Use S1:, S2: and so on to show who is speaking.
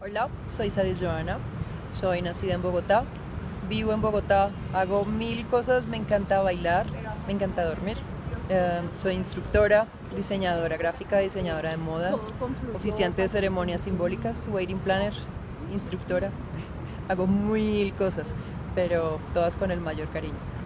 S1: Hola, soy Sadis Joana, soy nacida en Bogotá, vivo en Bogotá, hago mil cosas, me encanta bailar, me encanta dormir. Em, soy instructora, diseñadora gráfica, diseñadora de modas, oficiante de ceremonias simbólicas, waiting planner, instructora. Hago mil cosas, pero todas con el mayor cariño.